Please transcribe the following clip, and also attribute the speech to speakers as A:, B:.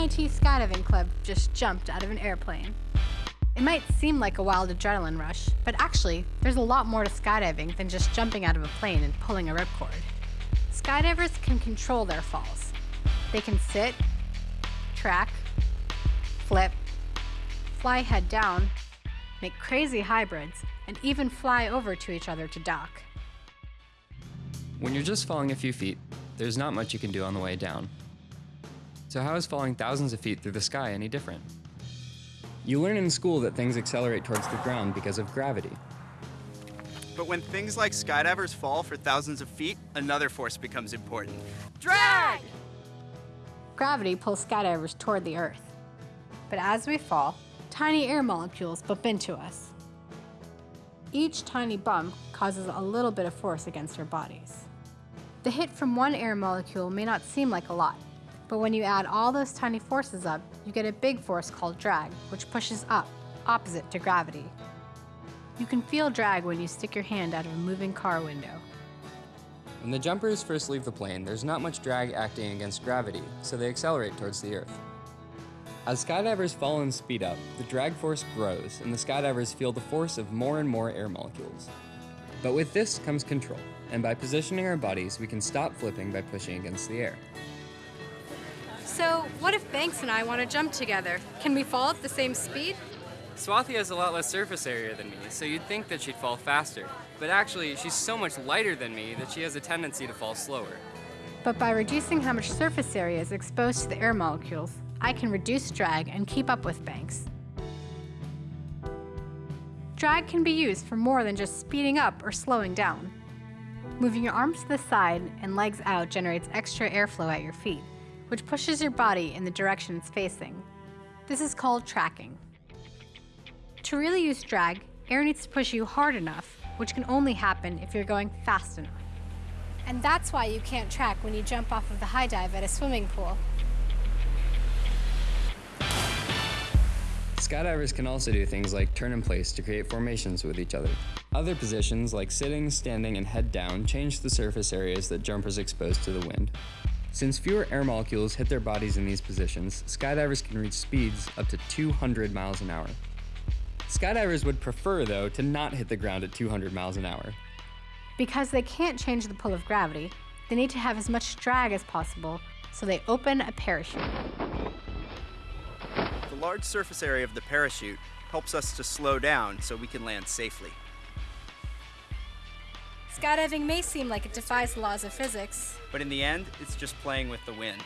A: A&T Skydiving Club just jumped out of an airplane. It might seem like a wild adrenaline rush, but actually, there's a lot more to skydiving than just jumping out of a plane and pulling a ripcord. Skydivers can control their falls. They can sit, track, flip, fly head down, make crazy hybrids, and even fly over to each other to dock.
B: When you're just falling a few feet, there's not much you can do on the way down. So how is falling thousands of feet through the sky any different? You learn in school that things accelerate towards the ground because of gravity.
C: But when things like skydivers fall for thousands of feet, another force becomes important.
D: Drag!
A: Gravity pulls skydivers toward the Earth. But as we fall, tiny air molecules bump into us. Each tiny bump causes a little bit of force against our bodies. The hit from one air molecule may not seem like a lot, but when you add all those tiny forces up, you get a big force called drag, which pushes up, opposite to gravity. You can feel drag when you stick your hand out of a moving car window.
B: When the jumpers first leave the plane, there's not much drag acting against gravity, so they accelerate towards the Earth. As skydivers fall and speed up, the drag force grows, and the skydivers feel the force of more and more air molecules. But with this comes control, and by positioning our bodies, we can stop flipping by pushing against the air.
D: So, what if Banks and I want to jump together? Can we fall at the same speed?
E: Swathi has a lot less surface area than me, so you'd think that she'd fall faster. But actually, she's so much lighter than me that she has a tendency to fall slower.
A: But by reducing how much surface area is exposed to the air molecules, I can reduce drag and keep up with Banks. Drag can be used for more than just speeding up or slowing down. Moving your arms to the side and legs out generates extra airflow at your feet, which pushes your body in the direction it's facing. This is called tracking. To really use drag, air needs to push you hard enough, which can only happen if you're going fast enough. And that's why you can't track when you jump off of the high dive at a swimming pool.
B: Skydivers can also do things like turn in place to create formations with each other. Other positions like sitting, standing, and head down change the surface areas that jumpers expose to the wind. Since fewer air molecules hit their bodies in these positions, skydivers can reach speeds up to 200 miles an hour. Skydivers would prefer, though, to not hit the ground at 200 miles an hour.
A: Because they can't change the pull of gravity, they need to have as much drag as possible, so they open a parachute.
C: The large surface area of the parachute helps us to slow down so we can land safely.
D: Skydiving may seem like it defies the laws of physics.
C: But in the end, it's just playing with the wind.